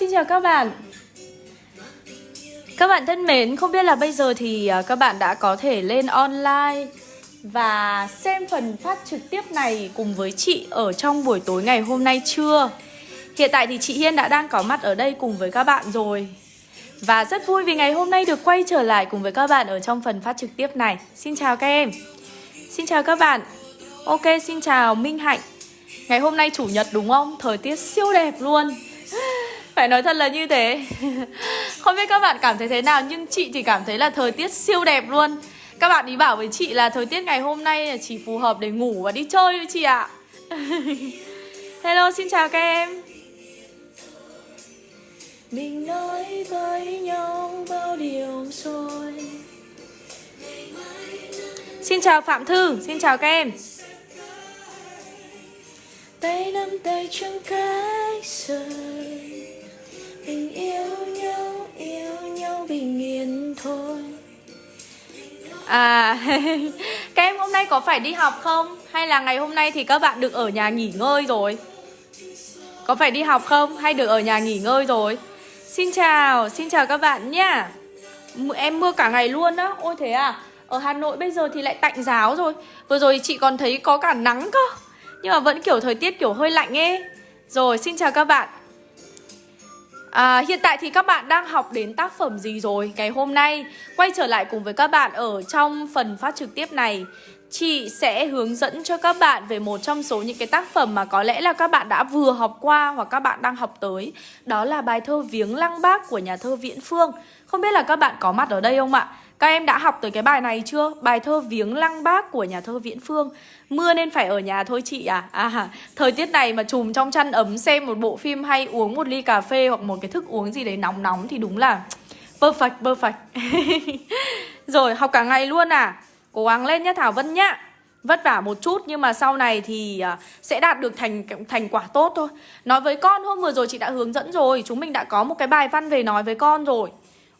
xin chào các bạn. Các bạn thân mến, không biết là bây giờ thì à, các bạn đã có thể lên online Và xem phần phát trực tiếp này cùng với chị ở trong buổi tối ngày hôm nay chưa? Hiện tại thì chị Hiên đã đang có mặt ở đây cùng với các bạn rồi. Và rất vui vì ngày hôm nay được quay trở lại cùng với các bạn ở trong phần phát trực tiếp này. Xin chào các em. Xin chào các bạn. Ok, xin chào Minh Hạnh. Ngày hôm nay chủ nhật đúng không? Thời tiết siêu đẹp luôn. Phải nói thật là như thế. Không biết các bạn cảm thấy thế nào Nhưng chị thì cảm thấy là thời tiết siêu đẹp luôn. Các bạn ý bảo với chị là thời tiết ngày hôm nay chỉ phù hợp để ngủ và đi chơi với chị ạ. Hello, xin chào các em. Mình nói với nhau bao điều rồi. Xin chào Phạm Thư, xin chào các em. Tay nắm tay chẳng cách rời mình yêu nhau yêu nhau bình yên thôi À, các em hôm nay có phải đi học không? Hay là ngày hôm nay thì các bạn được ở nhà nghỉ ngơi rồi? Có phải đi học không? Hay được ở nhà nghỉ ngơi rồi? Xin chào, xin chào các bạn nhá Em mưa cả ngày luôn á Ôi thế à Ở Hà Nội bây giờ thì lại tạnh giáo rồi Vừa rồi chị còn thấy có cả nắng cơ nhưng mà vẫn kiểu thời tiết kiểu hơi lạnh ấy Rồi xin chào các bạn À, hiện tại thì các bạn đang học đến tác phẩm gì rồi? Ngày hôm nay quay trở lại cùng với các bạn ở trong phần phát trực tiếp này Chị sẽ hướng dẫn cho các bạn về một trong số những cái tác phẩm mà có lẽ là các bạn đã vừa học qua hoặc các bạn đang học tới Đó là bài thơ Viếng Lăng Bác của nhà thơ Viễn Phương Không biết là các bạn có mặt ở đây không ạ? Các em đã học tới cái bài này chưa? Bài thơ Viếng Lăng Bác của nhà thơ Viễn Phương. Mưa nên phải ở nhà thôi chị à À thời tiết này mà chùm trong chăn ấm xem một bộ phim hay uống một ly cà phê hoặc một cái thức uống gì đấy nóng nóng thì đúng là perfect perfect. Rồi, học cả ngày luôn à? Cố gắng lên nhá Thảo Vân nhá. Vất vả một chút nhưng mà sau này thì à, sẽ đạt được thành thành quả tốt thôi. Nói với con, hôm vừa rồi chị đã hướng dẫn rồi. Chúng mình đã có một cái bài văn về nói với con rồi.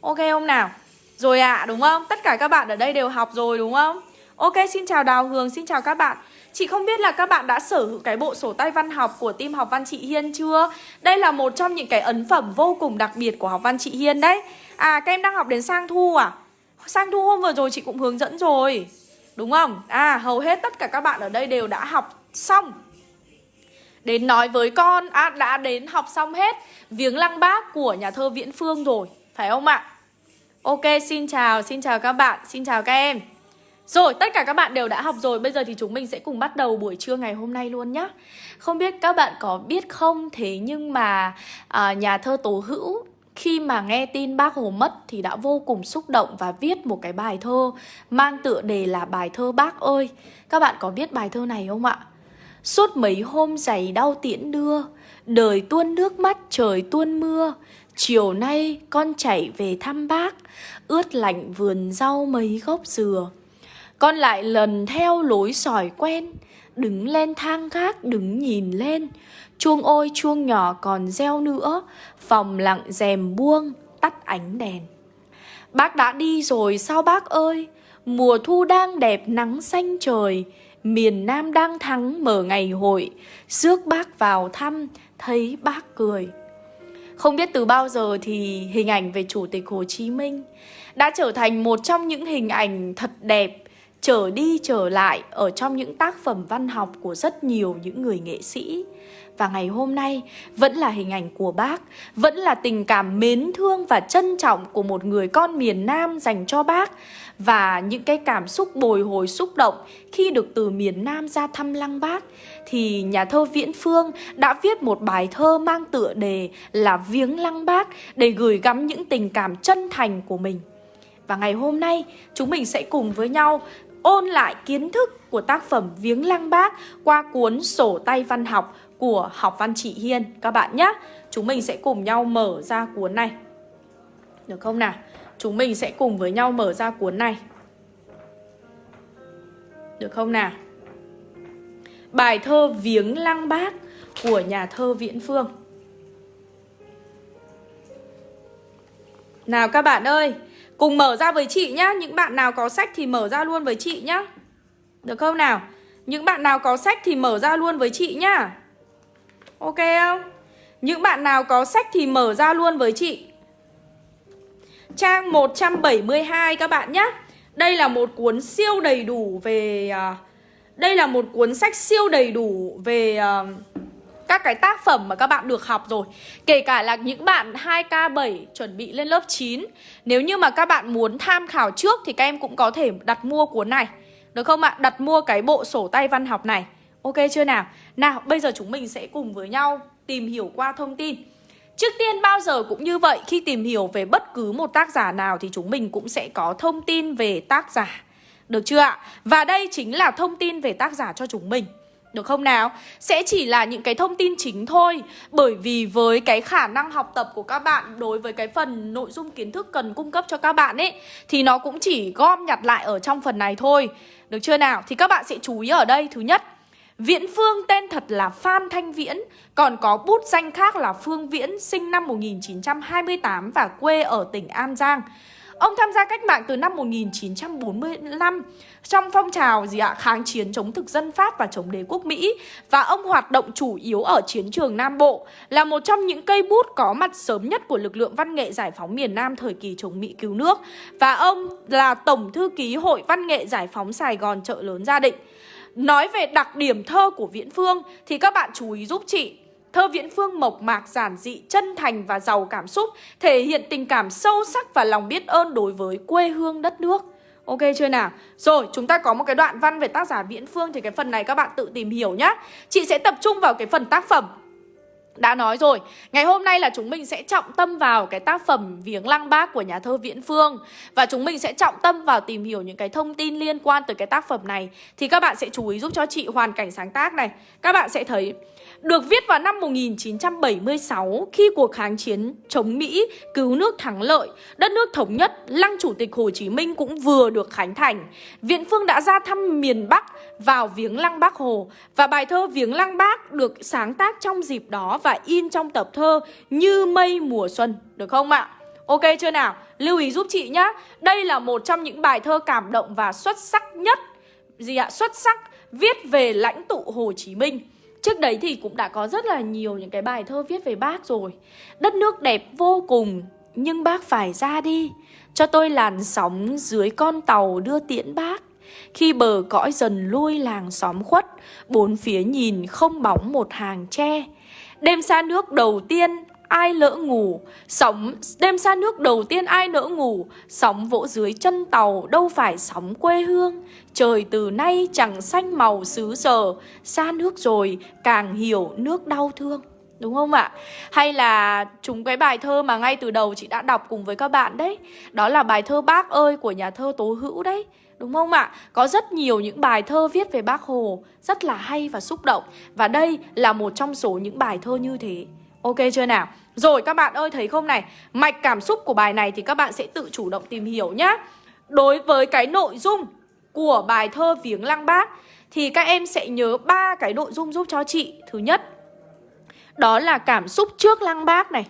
Ok không nào? Rồi ạ, à, đúng không? Tất cả các bạn ở đây đều học rồi đúng không? Ok, xin chào Đào Hường, xin chào các bạn Chị không biết là các bạn đã sở hữu cái bộ sổ tay văn học của team học văn chị Hiên chưa? Đây là một trong những cái ấn phẩm vô cùng đặc biệt của học văn chị Hiên đấy À, các em đang học đến sang thu à? Sang thu hôm vừa rồi chị cũng hướng dẫn rồi Đúng không? À, hầu hết tất cả các bạn ở đây đều đã học xong Đến nói với con, à, đã đến học xong hết Viếng lăng bác của nhà thơ Viễn Phương rồi Phải không ạ? Ok, xin chào, xin chào các bạn, xin chào các em Rồi, tất cả các bạn đều đã học rồi Bây giờ thì chúng mình sẽ cùng bắt đầu buổi trưa ngày hôm nay luôn nhé Không biết các bạn có biết không Thế nhưng mà à, nhà thơ Tố Hữu khi mà nghe tin bác Hồ mất thì đã vô cùng xúc động và viết một cái bài thơ mang tựa đề là bài thơ bác ơi. Các bạn có biết bài thơ này không ạ? Suốt mấy hôm giày đau tiễn đưa, đời tuôn nước mắt trời tuôn mưa, Chiều nay con chạy về thăm bác, Ướt lạnh vườn rau mấy gốc dừa. Con lại lần theo lối sỏi quen, Đứng lên thang gác, đứng nhìn lên. Chuông ôi chuông nhỏ còn reo nữa, Phòng lặng rèm buông, tắt ánh đèn. Bác đã đi rồi sao bác ơi? Mùa thu đang đẹp nắng xanh trời, Miền Nam đang thắng mở ngày hội. Rước bác vào thăm, thấy bác cười không biết từ bao giờ thì hình ảnh về Chủ tịch Hồ Chí Minh đã trở thành một trong những hình ảnh thật đẹp, trở đi trở lại ở trong những tác phẩm văn học của rất nhiều những người nghệ sĩ. Và ngày hôm nay vẫn là hình ảnh của bác, vẫn là tình cảm mến thương và trân trọng của một người con miền Nam dành cho bác và những cái cảm xúc bồi hồi xúc động khi được từ miền Nam ra thăm lăng bác thì nhà thơ Viễn Phương đã viết một bài thơ mang tựa đề là Viếng lăng bác để gửi gắm những tình cảm chân thành của mình. Và ngày hôm nay chúng mình sẽ cùng với nhau ôn lại kiến thức của tác phẩm Viếng lăng bác qua cuốn sổ tay văn học của học văn chị Hiên các bạn nhé. Chúng mình sẽ cùng nhau mở ra cuốn này. Được không nào? Chúng mình sẽ cùng với nhau mở ra cuốn này Được không nào? Bài thơ Viếng Lăng Bác của nhà thơ Viễn Phương Nào các bạn ơi, Cùng mở ra với chị nhá Những bạn nào có sách thì mở ra luôn với chị nhá Được không nào? Những bạn nào có sách thì mở ra luôn với chị nhá Ok không? Những bạn nào có sách thì mở ra luôn với chị. Trang 172 các bạn nhé Đây là một cuốn siêu đầy đủ về à, Đây là một cuốn sách siêu đầy đủ về à, các cái tác phẩm mà các bạn được học rồi. Kể cả là những bạn 2K7 chuẩn bị lên lớp 9 Nếu như mà các bạn muốn tham khảo trước thì các em cũng có thể đặt mua cuốn này. Được không ạ? Đặt mua cái bộ sổ tay văn học này. Ok chưa nào? Nào, bây giờ chúng mình sẽ cùng với nhau tìm hiểu qua thông tin Trước tiên, bao giờ cũng như vậy, Khi tìm hiểu về bất cứ một tác giả nào Thì chúng mình cũng sẽ có thông tin về tác giả Được chưa ạ? Và đây chính là thông tin về tác giả cho chúng mình được không nào? Sẽ chỉ là những cái thông tin chính thôi Bởi vì với cái khả năng học tập của các bạn, Đối với cái phần nội dung kiến thức cần cung cấp cho các bạn ấy, Thì nó cũng chỉ gom nhặt lại ở trong phần này thôi Được chưa nào? Thì các bạn sẽ chú ý ở đây Thứ nhất Viễn Phương tên thật là Phan Thanh Viễn, Còn có bút danh khác là Phương Viễn, Sinh năm 1928 và quê ở tỉnh An Giang. Ông tham gia cách mạng từ năm 1945 trong phong trào gì ạ? Kháng chiến chống thực dân Pháp và chống đế quốc Mỹ. Và ông hoạt động chủ yếu ở chiến trường Nam Bộ, là một trong những cây bút có mặt sớm nhất của lực lượng văn nghệ giải phóng miền Nam thời kỳ chống Mỹ cứu nước. Và ông là tổng thư ký Hội Văn nghệ Giải phóng Sài Gòn chợ lớn Gia Định. Nói về đặc điểm thơ của Viễn Phương thì các bạn chú ý giúp chị Thơ Viễn Phương mộc mạc, giản dị, chân thành và giàu cảm xúc, thể hiện tình cảm sâu sắc và lòng biết ơn đối với quê hương đất nước. Ok chưa nào? Rồi, chúng ta có một cái đoạn văn về tác giả Viễn Phương thì cái phần này các bạn tự tìm hiểu nhá. Chị sẽ tập trung vào cái phần tác phẩm đã nói rồi, ngày hôm nay là chúng mình sẽ trọng tâm vào cái tác phẩm Viếng Lăng Bác của nhà thơ Viễn Phương. Và chúng mình sẽ trọng tâm vào tìm hiểu những cái thông tin liên quan tới cái tác phẩm này. Thì các bạn sẽ chú ý giúp cho chị hoàn cảnh sáng tác này. Các bạn sẽ thấy được viết vào năm 1976 khi cuộc kháng chiến chống Mỹ cứu nước thắng lợi, đất nước thống nhất, lăng chủ tịch Hồ Chí Minh cũng vừa được khánh thành. Viện Phương đã ra thăm miền Bắc vào viếng lăng Bác Hồ. Và bài thơ Viếng lăng Bác được sáng tác trong dịp đó và in trong tập thơ Như mây mùa xuân, được không ạ? Ok chưa nào? Lưu ý giúp chị nhá. Đây là một trong những bài thơ cảm động và xuất sắc nhất gì ạ? Xuất sắc viết về lãnh tụ Hồ Chí Minh. Trước đấy thì cũng đã có rất là nhiều những cái bài thơ viết về bác rồi Đất nước đẹp vô cùng Nhưng bác phải ra đi Cho tôi làn sóng dưới con tàu đưa tiễn bác Khi bờ cõi dần lui làng xóm khuất Bốn phía nhìn không bóng một hàng tre Đêm xa nước đầu tiên ai lỡ ngủ. Sóng, đêm xa nước đầu tiên ai lỡ ngủ. Sóng vỗ dưới chân tàu, đâu phải sóng quê hương. Trời từ nay chẳng xanh màu xứ sở. Xa nước rồi, càng hiểu nước đau thương. Đúng không ạ? Hay là chúng cái bài thơ mà ngay từ đầu chị đã đọc cùng với các bạn đấy. Đó là bài thơ Bác ơi của nhà thơ Tố Hữu đấy. Đúng không ạ? Có rất nhiều những bài thơ viết về bác Hồ, Rất là hay và xúc động. Và đây là một trong số những bài thơ như thế. Ok chưa nào? Rồi, các bạn ơi, thấy không này? Mạch cảm xúc của bài này thì các bạn sẽ tự chủ động tìm hiểu nhá. Đối với cái nội dung của bài thơ Viếng Lăng Bác, Thì các em sẽ nhớ ba cái nội dung giúp cho chị. Thứ nhất, Đó là cảm xúc trước Lăng Bác này.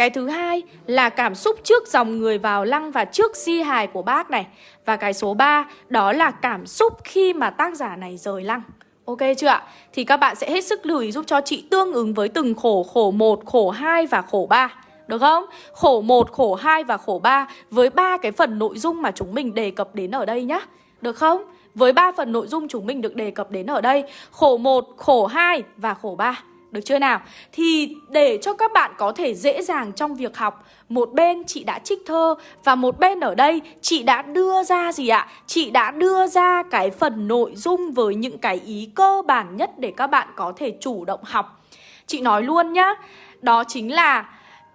Cái thứ hai là cảm xúc trước dòng người vào lăng và trước di hài của bác này Và cái số 3 đó là cảm xúc khi mà tác giả này rời lăng Ok chưa ạ? Thì các bạn sẽ hết sức lưu ý giúp cho chị tương ứng với từng khổ, khổ 1, khổ 2 và khổ 3. Được không? Khổ 1, khổ 2 và khổ 3 với ba cái phần nội dung mà chúng mình đề cập đến ở đây nhá. Được không? Với ba phần nội dung chúng mình được đề cập đến ở đây, khổ 1, khổ 2 và khổ 3. Được chưa nào? Thì để cho các bạn có thể dễ dàng trong việc học, Một bên chị đã trích thơ Và một bên ở đây chị đã đưa ra gì ạ? Chị đã đưa ra cái phần nội dung với những cái ý cơ bản nhất Để các bạn có thể chủ động học Chị nói luôn nhá, Đó chính là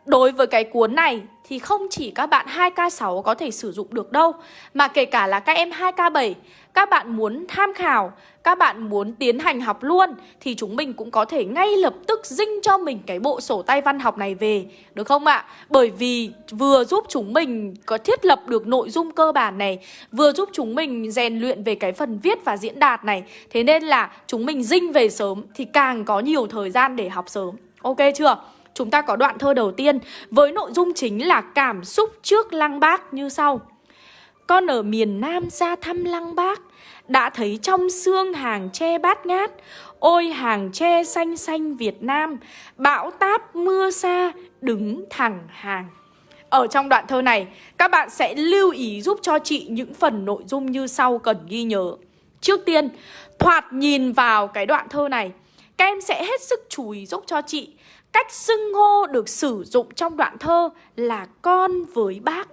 đối với cái cuốn này thì không chỉ các bạn 2K6 có thể sử dụng được đâu, Mà kể cả là các em 2K7 Các bạn muốn tham khảo các bạn muốn tiến hành học luôn, Thì chúng mình cũng có thể ngay lập tức dinh cho mình cái bộ sổ tay văn học này về, Được không ạ? Bởi vì vừa giúp chúng mình có thiết lập được nội dung cơ bản này, Vừa giúp chúng mình rèn luyện về cái phần viết và diễn đạt này Thế nên là chúng mình dinh về sớm Thì càng có nhiều thời gian để học sớm Ok chưa? Chúng ta có đoạn thơ đầu tiên, với nội dung chính là cảm xúc trước lăng bác như sau. Con ở miền Nam ra thăm lăng bác đã thấy trong xương hàng tre bát ngát Ôi hàng tre xanh xanh Việt Nam Bão táp mưa xa đứng thẳng hàng ở trong đoạn thơ này, các bạn sẽ lưu ý giúp cho chị những phần nội dung như sau cần ghi nhớ. Trước tiên, thoạt nhìn vào cái đoạn thơ này, các em sẽ hết sức chú ý giúp cho chị cách xưng hô được sử dụng trong đoạn thơ là con với bác.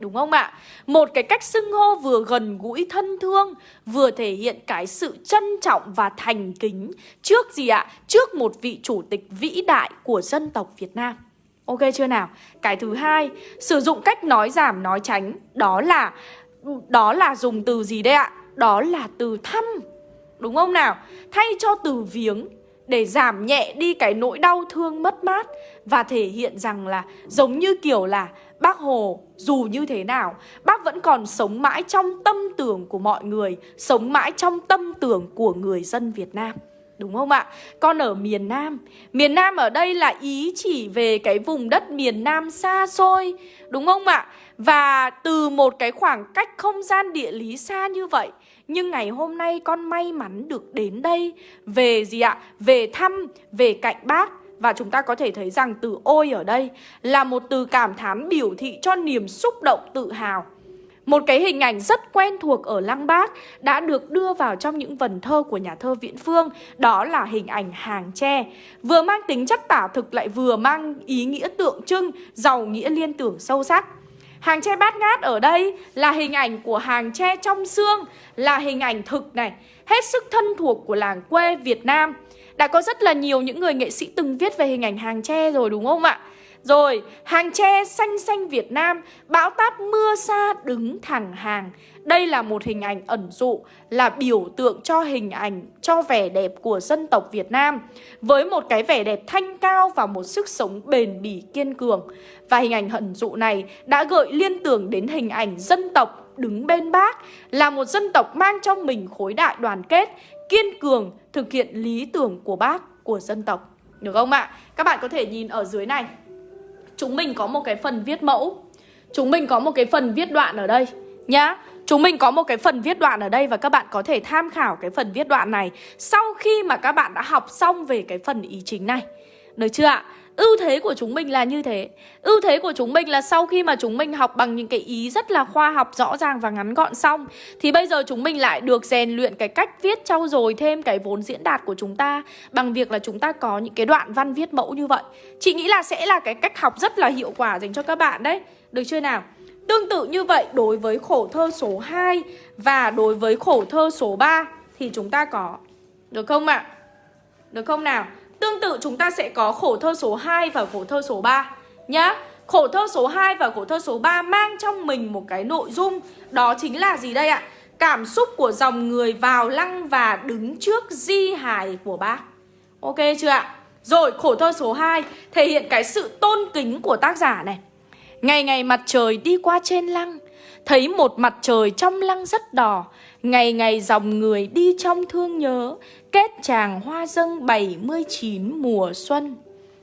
Đúng không ạ? Một cái cách xưng hô vừa gần gũi thân thương Vừa thể hiện cái sự trân trọng và thành kính Trước gì ạ? Trước một vị chủ tịch vĩ đại của dân tộc Việt Nam Ok chưa nào? Cái thứ hai, sử dụng cách nói giảm nói tránh Đó là đó là dùng từ gì đây ạ? Đó là từ thăm Đúng không nào? Thay cho từ viếng để giảm nhẹ đi cái nỗi đau thương mất mát và thể hiện rằng là giống như kiểu là bác Hồ dù như thế nào bác vẫn còn sống mãi trong tâm tưởng của mọi người, sống mãi trong tâm tưởng của người dân Việt Nam. Đúng không ạ? Con ở miền Nam Miền Nam ở đây là ý chỉ về cái vùng đất miền Nam xa xôi Đúng không ạ? Và từ một cái khoảng cách không gian địa lý xa như vậy Nhưng ngày hôm nay con may mắn được đến đây Về gì ạ? Về thăm, về cạnh bác và chúng ta có thể thấy rằng từ ôi ở đây là một từ cảm thán biểu thị cho niềm xúc động tự hào một cái hình ảnh rất quen thuộc ở Lăng Bác đã được đưa vào trong những vần thơ của nhà thơ Viễn Phương, đó là hình ảnh hàng tre. Vừa mang tính chất tả thực lại vừa mang ý nghĩa tượng trưng, giàu nghĩa liên tưởng sâu sắc. Hàng tre bát ngát ở đây là hình ảnh của hàng tre trong xương, là hình ảnh thực này, hết sức thân thuộc của làng quê Việt Nam. Đã có rất là nhiều những người nghệ sĩ từng viết về hình ảnh hàng tre rồi đúng không ạ? Rồi, hàng tre xanh xanh Việt Nam, bão táp mưa xa đứng thẳng hàng. Đây là một hình ảnh ẩn dụ, là biểu tượng cho hình ảnh, cho vẻ đẹp của dân tộc Việt Nam. Với một cái vẻ đẹp thanh cao và một sức sống bền bỉ kiên cường. Và hình ảnh ẩn dụ này đã gợi liên tưởng đến hình ảnh dân tộc đứng bên bác, là một dân tộc mang trong mình khối đại đoàn kết, kiên cường, thực hiện lý tưởng của bác, của dân tộc. Được không ạ? Các bạn có thể nhìn ở dưới này chúng mình có một cái phần viết mẫu Chúng mình có một cái phần viết đoạn ở đây nhá Chúng mình có một cái phần viết đoạn ở đây và các bạn có thể tham khảo cái phần viết đoạn này Sau khi mà các bạn đã học xong về cái phần ý chính này Được chưa ạ? Ưu thế của chúng mình là như thế Ưu thế của chúng mình là sau khi mà chúng mình học bằng những cái ý rất là khoa học, rõ ràng và ngắn gọn xong, Thì bây giờ chúng mình lại được rèn luyện cái cách viết trau dồi thêm cái vốn diễn đạt của chúng ta Bằng việc là chúng ta có những cái đoạn văn viết mẫu như vậy Chị nghĩ là sẽ là cái cách học rất là hiệu quả dành cho các bạn đấy Được chưa nào? Tương tự như vậy, đối với khổ thơ số 2 và đối với khổ thơ số 3 thì chúng ta có, Được không ạ? À? Được không nào? Tương tự chúng ta sẽ có khổ thơ số 2 và khổ thơ số 3 nhá. Khổ thơ số 2 và khổ thơ số 3 mang trong mình một cái nội dung, đó chính là gì đây ạ? Cảm xúc của dòng người vào lăng và đứng trước di hài của bác. Ok chưa ạ? Rồi, khổ thơ số 2 thể hiện cái sự tôn kính của tác giả này. Ngày ngày mặt trời đi qua trên lăng, Thấy một mặt trời trong lăng rất đỏ Ngày ngày dòng người đi trong thương nhớ, Kết chàng hoa dâng 79 mùa xuân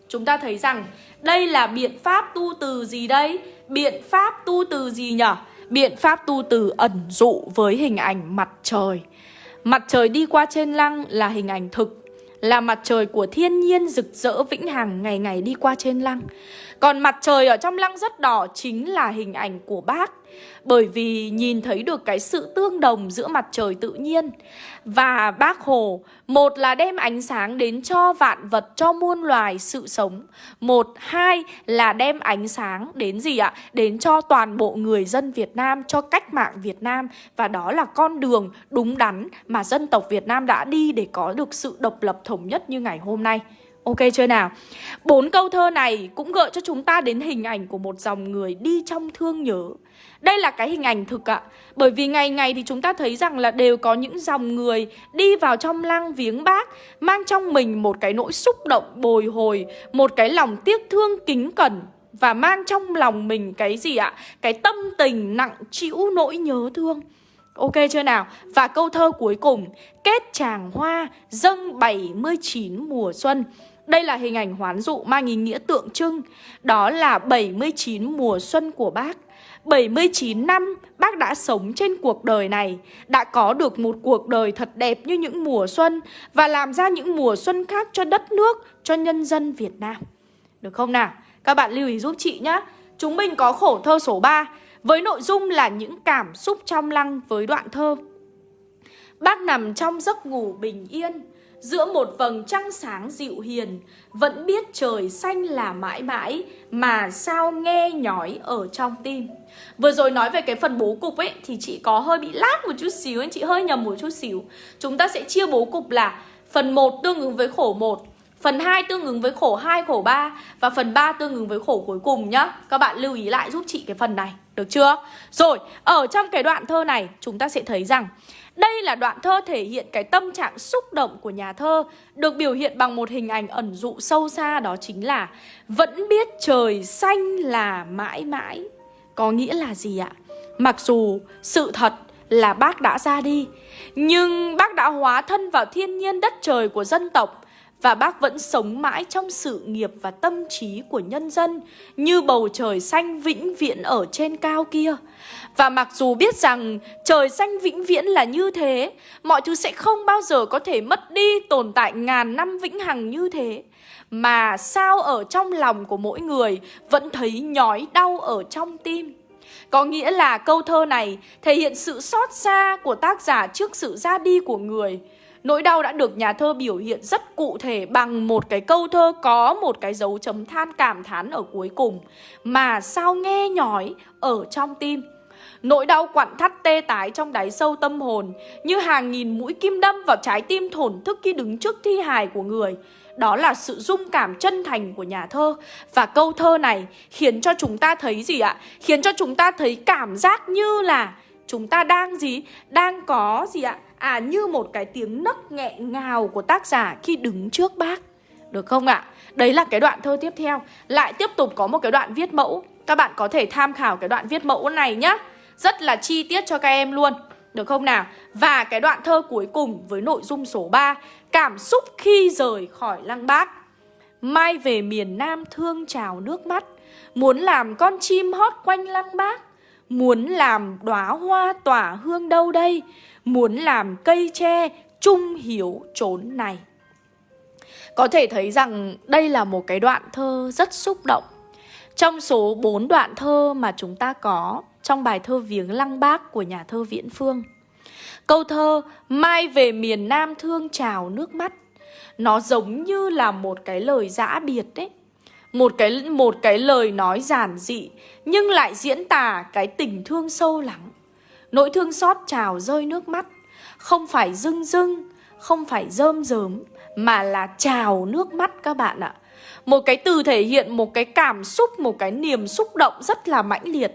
Chúng ta thấy rằng, đây là biện pháp tu từ gì đây? Biện pháp tu từ gì nhở? Biện pháp tu từ ẩn dụ với hình ảnh mặt trời Mặt trời đi qua trên lăng là hình ảnh thực là mặt trời của thiên nhiên rực rỡ vĩnh hằng ngày ngày đi qua trên lăng. Còn mặt trời ở trong lăng rất đỏ chính là hình ảnh của bác bởi vì nhìn thấy được cái sự tương đồng giữa mặt trời tự nhiên Và bác Hồ Một là đem ánh sáng đến cho vạn vật, cho muôn loài sự sống. Một, hai là đem ánh sáng đến gì ạ? Đến cho toàn bộ người dân Việt Nam, cho cách mạng Việt Nam. Và đó là con đường đúng đắn mà dân tộc Việt Nam đã đi để có được sự độc lập thống nhất như ngày hôm nay. Ok chưa nào? Bốn câu thơ này cũng gợi cho chúng ta đến hình ảnh của một dòng người đi trong thương nhớ đây là cái hình ảnh thực ạ Bởi vì ngày ngày thì chúng ta thấy rằng là đều có những dòng người đi vào trong lăng viếng bác, Mang trong mình một cái nỗi xúc động, bồi hồi, Một cái lòng tiếc thương kính cẩn Và mang trong lòng mình cái gì ạ? Cái tâm tình nặng chịu nỗi nhớ thương Ok chưa nào? Và câu thơ cuối cùng, Kết chàng hoa, dâng 79 mùa xuân đây là hình ảnh hoán dụ mang ý nghĩa tượng trưng. Đó là 79 mùa xuân của bác. 79 năm bác đã sống trên cuộc đời này Đã có được một cuộc đời thật đẹp như những mùa xuân Và làm ra những mùa xuân khác cho đất nước, cho nhân dân Việt Nam. Được không nào? Các bạn lưu ý giúp chị nhé Chúng mình có khổ thơ số 3 Với nội dung là những cảm xúc trong lăng với đoạn thơ. Bác nằm trong giấc ngủ bình yên Giữa một vầng trăng sáng dịu hiền Vẫn biết trời xanh là mãi mãi Mà sao nghe nhói ở trong tim. Vừa rồi nói về cái phần bố cục ấy Thì chị có hơi bị lát một chút xíu Chị hơi nhầm một chút xíu. Chúng ta sẽ chia bố cục là Phần 1 tương ứng với khổ 1 Phần 2 tương ứng với khổ 2, khổ 3 Và phần 3 tương ứng với khổ cuối cùng nhá. Các bạn lưu ý lại giúp chị cái phần này Được chưa? Rồi, ở trong cái đoạn thơ này Chúng ta sẽ thấy rằng đây là đoạn thơ thể hiện cái tâm trạng xúc động của nhà thơ, Được biểu hiện bằng một hình ảnh ẩn dụ sâu xa, đó chính là Vẫn biết trời xanh là mãi mãi Có nghĩa là gì ạ? Mặc dù sự thật là bác đã ra đi, Nhưng bác đã hóa thân vào thiên nhiên đất trời của dân tộc và bác vẫn sống mãi trong sự nghiệp và tâm trí của nhân dân như bầu trời xanh vĩnh viễn ở trên cao kia. Và mặc dù biết rằng trời xanh vĩnh viễn là như thế, mọi thứ sẽ không bao giờ có thể mất đi tồn tại ngàn năm vĩnh hằng như thế. Mà sao ở trong lòng của mỗi người vẫn thấy nhói đau ở trong tim. Có nghĩa là câu thơ này thể hiện sự xót xa của tác giả trước sự ra đi của người Nỗi đau đã được nhà thơ biểu hiện rất cụ thể bằng một cái câu thơ có một cái dấu chấm than cảm thán ở cuối cùng Mà sao nghe nhói ở trong tim Nỗi đau quặn thắt tê tái trong đáy sâu tâm hồn, Như hàng nghìn mũi kim đâm vào trái tim thổn thức khi đứng trước thi hài của người Đó là sự dung cảm chân thành của nhà thơ Và câu thơ này khiến cho chúng ta thấy gì ạ? Khiến cho chúng ta thấy cảm giác như là chúng ta đang gì? Đang có gì ạ? À như một cái tiếng nấc nghẹn ngào của tác giả khi đứng trước bác. Được không ạ? Đấy là cái đoạn thơ tiếp theo. Lại tiếp tục có một cái đoạn viết mẫu. Các bạn có thể tham khảo cái đoạn viết mẫu này nhá. Rất là chi tiết cho các em luôn. Được không nào? Và cái đoạn thơ cuối cùng với nội dung số 3 Cảm xúc khi rời khỏi lăng bác. Mai về miền Nam thương trào nước mắt. Muốn làm con chim hót quanh lăng bác. Muốn làm đóa hoa tỏa hương đâu đây? Muốn làm cây tre trung hiếu trốn này. Có thể thấy rằng đây là một cái đoạn thơ rất xúc động. Trong số 4 đoạn thơ mà chúng ta có Trong bài thơ Viếng Lăng Bác của nhà thơ Viễn Phương, Câu thơ Mai về miền Nam thương trào nước mắt Nó giống như là một cái lời giã biệt đấy. Một cái một cái lời nói giản dị nhưng lại diễn tả cái tình thương sâu lắng. Nỗi thương xót trào rơi nước mắt, không phải rưng rưng, không phải rơm rớm mà là trào nước mắt các bạn ạ. Một cái từ thể hiện một cái cảm xúc, một cái niềm xúc động rất là mãnh liệt.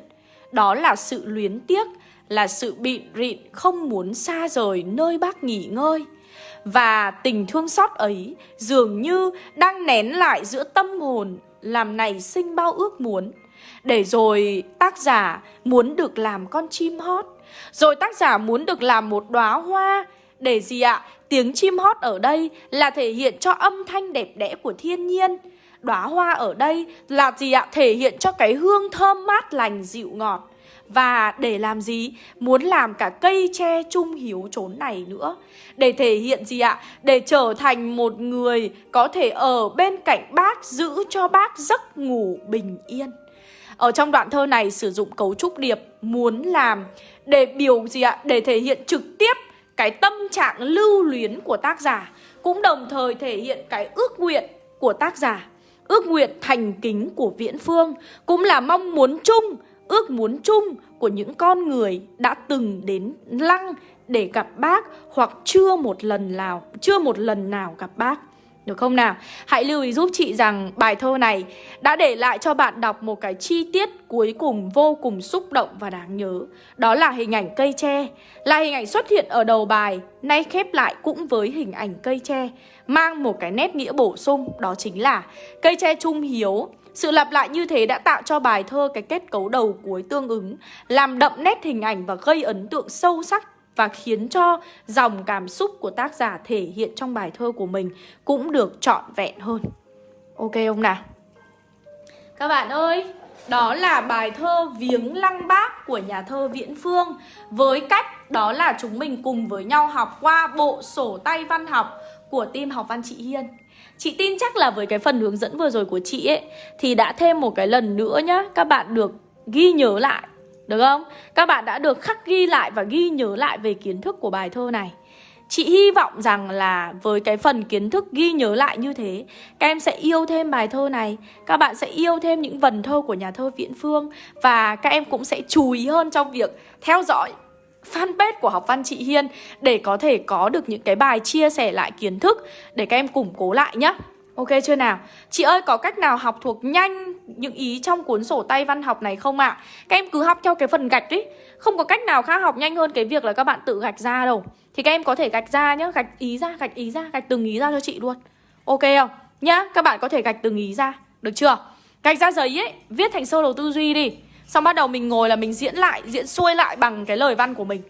Đó là sự luyến tiếc, là sự bịn rịn không muốn xa rời nơi bác nghỉ ngơi. Và tình thương xót ấy dường như đang nén lại giữa tâm hồn làm nảy sinh bao ước muốn Để rồi tác giả muốn được làm con chim hót rồi tác giả muốn được làm một đóa hoa Để gì ạ? Tiếng chim hót ở đây là thể hiện cho âm thanh đẹp đẽ của thiên nhiên Đóa hoa ở đây là gì ạ? Thể hiện cho cái hương thơm mát lành, dịu ngọt và để làm gì? Muốn làm cả cây tre trung hiếu trốn này nữa Để thể hiện gì ạ? Để trở thành một người có thể ở bên cạnh bác, Giữ cho bác giấc ngủ bình yên Ở trong đoạn thơ này sử dụng cấu trúc điệp Muốn làm để biểu gì ạ? Để thể hiện trực tiếp cái tâm trạng lưu luyến của tác giả, Cũng đồng thời thể hiện cái ước nguyện của tác giả, Ước nguyện thành kính của Viễn Phương, Cũng là mong muốn chung, ước muốn chung của những con người đã từng đến lăng để gặp bác hoặc chưa một lần nào, chưa một lần nào gặp bác được không nào? Hãy lưu ý giúp chị rằng bài thơ này đã để lại cho bạn đọc một cái chi tiết cuối cùng vô cùng xúc động và đáng nhớ. Đó là hình ảnh cây tre, là hình ảnh xuất hiện ở đầu bài, nay khép lại cũng với hình ảnh cây tre, mang một cái nét nghĩa bổ sung, đó chính là cây tre trung hiếu sự lặp lại như thế đã tạo cho bài thơ cái kết cấu đầu cuối tương ứng, làm đậm nét hình ảnh và gây ấn tượng sâu sắc và khiến cho dòng cảm xúc của tác giả thể hiện trong bài thơ của mình cũng được trọn vẹn hơn. Ok không nào? Các bạn ơi, đó là bài thơ Viếng Lăng Bác của nhà thơ Viễn Phương Với cách đó là chúng mình cùng với nhau học qua bộ sổ tay văn học của team học văn chị Hiên Chị tin chắc là với cái phần hướng dẫn vừa rồi của chị ấy Thì đã thêm một cái lần nữa nhá Các bạn được ghi nhớ lại được không? Các bạn đã được khắc ghi lại và ghi nhớ lại về kiến thức của bài thơ này Chị hy vọng rằng là với cái phần kiến thức ghi nhớ lại như thế, Các em sẽ yêu thêm bài thơ này, Các bạn sẽ yêu thêm những vần thơ của nhà thơ Viễn Phương Và các em cũng sẽ chú ý hơn trong việc theo dõi fanpage của học văn chị Hiên Để có thể có được những cái bài chia sẻ lại kiến thức Để các em củng cố lại nhé. Ok chưa nào? Chị ơi có cách nào học thuộc nhanh những ý trong cuốn sổ tay văn học này không ạ? À? Các em cứ học theo cái phần gạch đi Không có cách nào khác học nhanh hơn cái việc là các bạn tự gạch ra đâu Thì các em có thể gạch ra nhá Gạch ý ra, gạch ý ra, gạch từng ý ra cho chị luôn Ok không? Nhá, các bạn có thể gạch từng ý ra Được chưa? Gạch ra giấy ấy, viết thành sơ đồ tư duy đi Xong bắt đầu mình ngồi là mình diễn lại, diễn xuôi lại bằng cái lời văn của mình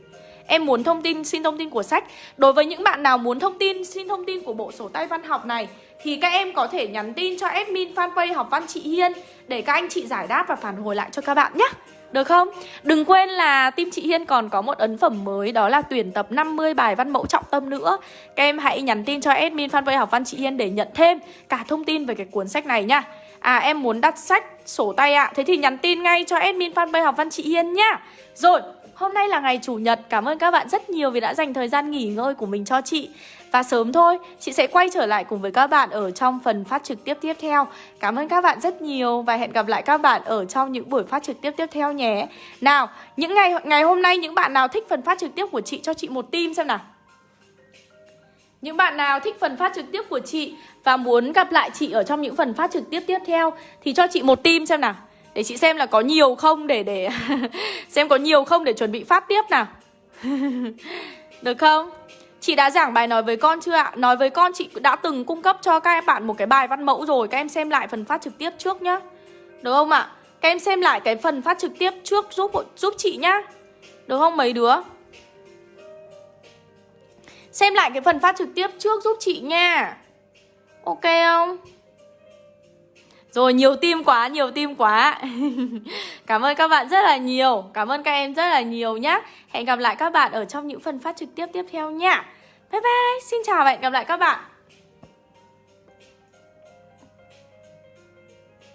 Em muốn thông tin, xin thông tin của sách. Đối với những bạn nào muốn thông tin, xin thông tin của bộ sổ tay văn học này Thì các em có thể nhắn tin cho admin fanpage học văn chị Hiên Để các anh chị giải đáp và phản hồi lại cho các bạn nhé. Được không? Đừng quên là team chị Hiên còn có một ấn phẩm mới Đó là tuyển tập 50 bài văn mẫu trọng tâm nữa. Các em hãy nhắn tin cho admin fanpage học văn chị Hiên Để nhận thêm cả thông tin về cái cuốn sách này nha. À em muốn đặt sách sổ tay ạ. À. Thế thì nhắn tin ngay cho admin fanpage học văn chị Hiên nhá. Rồi Hôm nay là ngày Chủ nhật. Cảm ơn các bạn rất nhiều vì đã dành thời gian nghỉ ngơi của mình cho chị. Và sớm thôi, Chị sẽ quay trở lại cùng với các bạn Ở trong phần phát trực tiếp tiếp theo. Cảm ơn các bạn rất nhiều Và hẹn gặp lại các bạn Ở trong những buổi phát trực tiếp tiếp theo nhé. Nào, những ngày ngày hôm nay Những bạn nào thích phần phát trực tiếp của chị Cho chị một tim xem nào. Những bạn nào thích phần phát trực tiếp của chị và muốn gặp lại chị ở trong những phần phát trực tiếp tiếp theo thì cho chị một tim xem nào. Để chị xem là có nhiều không để để xem có nhiều không để chuẩn bị phát tiếp nào. Được không? Chị đã giảng bài nói với con chưa ạ? Nói với con chị đã từng cung cấp cho các bạn một cái bài văn mẫu rồi, Các em xem lại phần phát trực tiếp trước nhá Được không ạ? Các em xem lại cái phần phát trực tiếp trước giúp giúp chị nhá Được không mấy đứa? Xem lại cái phần phát trực tiếp trước giúp chị nha Ok không? Rồi nhiều tim quá, nhiều tim quá. Cảm ơn các bạn rất là nhiều. Cảm ơn các em rất là nhiều nhá. Hẹn gặp lại các bạn ở trong những phần phát trực tiếp tiếp theo nha. Bye bye, xin chào và hẹn gặp lại các bạn.